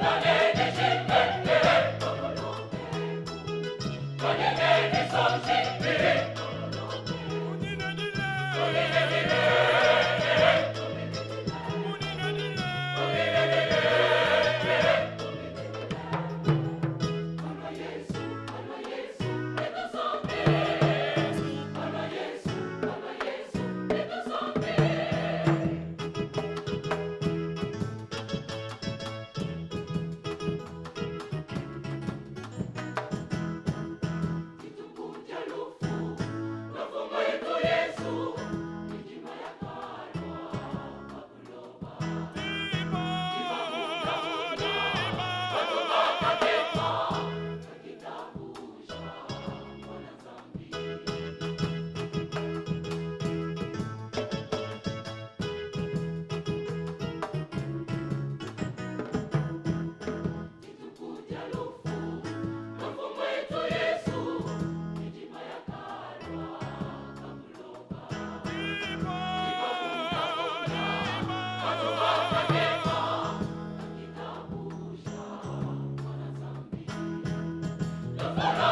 Yeah. Bora!